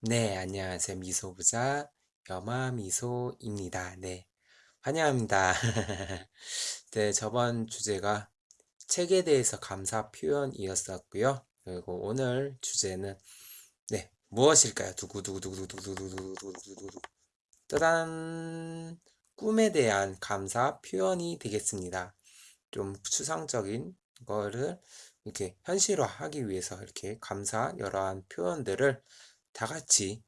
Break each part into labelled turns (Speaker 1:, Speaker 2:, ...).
Speaker 1: 네, 안녕하세요. 미소부자 여마미소입니다. 네, 환영합니다. 네, 저번 주제가 책에 대해서 감사 표현이었었고요. 그리고 오늘 주제는 네, 무엇일까요? 두구두구두구두구두구두구두구두구 따단 꿈에 대한 감사 표현이 되겠습니다. 좀 추상적인 거를 이렇게 현실화하기 위해서 이렇게 감사 여러한 표현들을 다 같이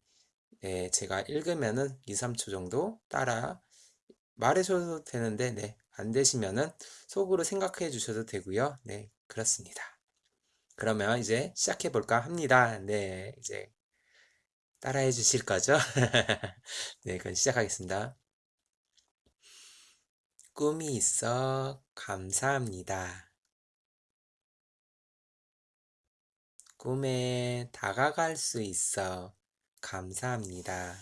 Speaker 1: 네, 제가 읽으면은 2, 3초 정도 따라 말해줘도 되는데 네, 안 되시면은 속으로 생각해 주셔도 되고요. 네, 그렇습니다. 그러면 이제 시작해 볼까 합니다. 네, 이제 따라해 주실 거죠? 네, 그럼 시작하겠습니다. 꿈이 있어 감사합니다. 꿈에 다가갈 수 있어 감사합니다.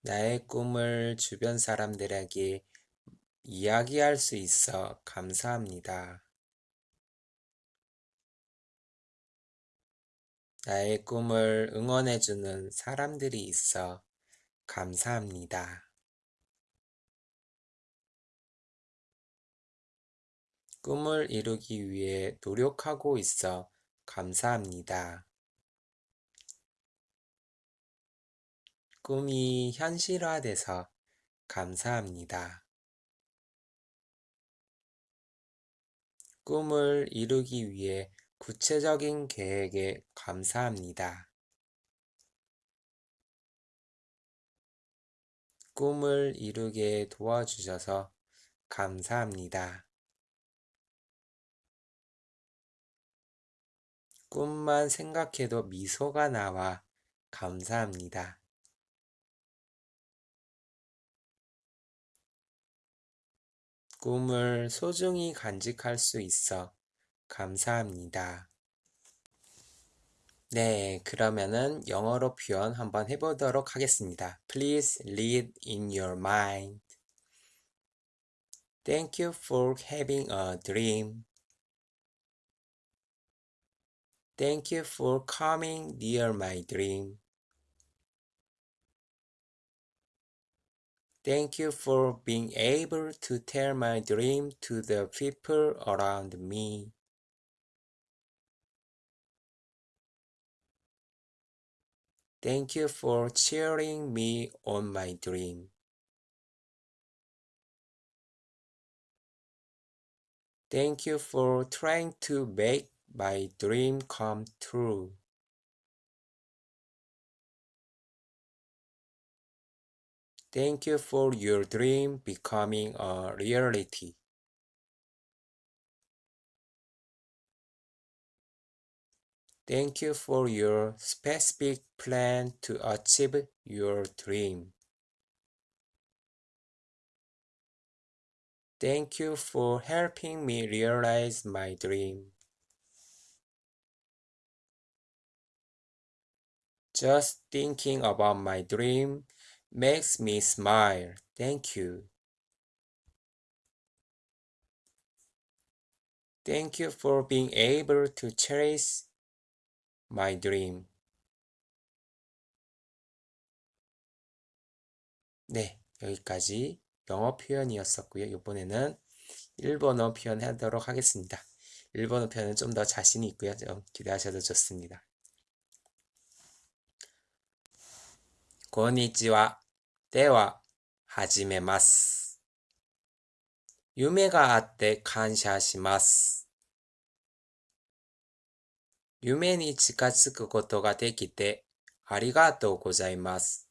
Speaker 1: 나의 꿈을 주변 사람들에게 이야기할 수 있어 감사합니다. 나의 꿈을 응원해주는 사람들이 있어 감사합니다. 꿈을 이루기 위해 노력하고 있어 감사합니다. 꿈이 현실화돼서 감사합니다. 꿈을 이루기 위해 구체적인 계획에 감사합니다. 꿈을 이루게 도와주셔서 감사합니다. 꿈만 생각해도 미소가 나와 감사합니다. 꿈을 소중히 간직할 수 있어 감사합니다. 네, 그러면은 영어로 표현 한번 해보도록 하겠습니다. Please read in your mind. Thank you for having a dream. Thank you for coming near my dream. Thank you for being able to tell my dream to the people around me. Thank you for cheering me on my dream. Thank you for trying to make my dream come true. Thank you for your dream becoming a reality. Thank you for your specific plan to achieve your dream. Thank you for helping me realize my dream. Just thinking about my dream makes me smile. Thank you. Thank you for being able to cherish my dream. 네, 여기까지 영어 표현이었었고요. 이번에는 일본어 표현 하도록 하겠습니다. 일본어 표현은 좀 더 자신이 있고요. 좀 기대하셔도 좋습니다. こんにちは。では、始めます。夢があって感謝します。夢に近づくことができてありがとうございます。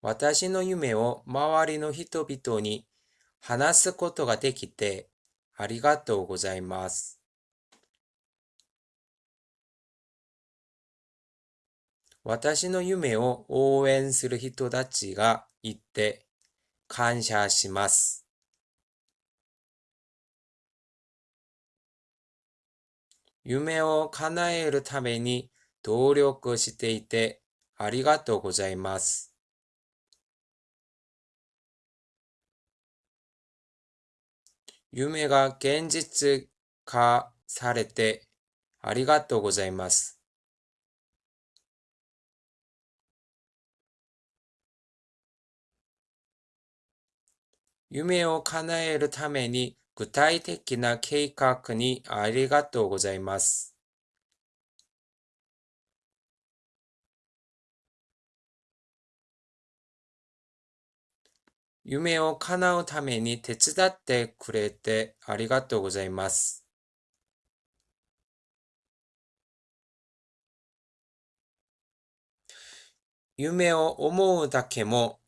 Speaker 1: 私の夢を周りの人々に話すことができてありがとうございます。私の夢を応援する人たちがいて感謝します。夢を叶えるために努力していてありがとうございます。夢が現実化されてありがとうございます。夢を叶えるために具体的な計画にありがとうございます。夢を叶うために手伝ってくれてありがとうございます。夢を思うだけも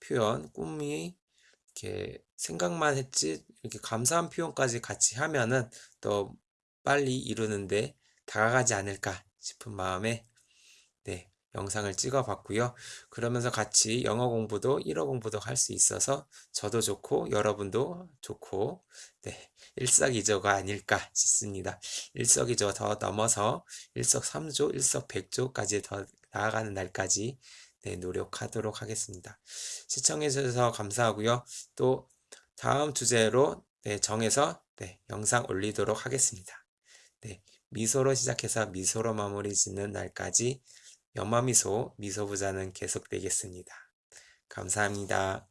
Speaker 1: 표현, 꿈이 이렇게 생각만 했지 이렇게 감사한 표현까지 같이 하면은 더 빨리 이루는데 다가가지 않을까 싶은 마음에 네, 영상을 찍어 봤고요. 그러면서 같이 영어 공부도, 일어 공부도 할 수 있어서 저도 좋고 여러분도 좋고 네, 일석이조가 아닐까 싶습니다. 일석이조 더 넘어서 일석삼조, 일석백조까지 더 나아가는 날까지 네, 노력하도록 하겠습니다. 시청해 주셔서 감사하고요. 또 다음 주제로 네, 정해서 네, 영상 올리도록 하겠습니다. 네, 미소로 시작해서 미소로 마무리 짓는 날까지 연마미소 미소부자는 계속되겠습니다. 감사합니다.